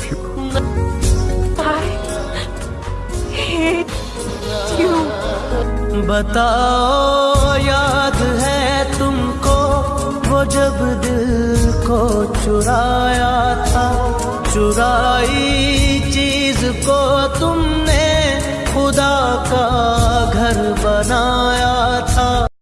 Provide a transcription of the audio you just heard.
love you. I hate you. बताओ, याद है तुमको वो जब दिल को चुराया था, चुराई चीज़ को तुमने खुदा का घर बनाया था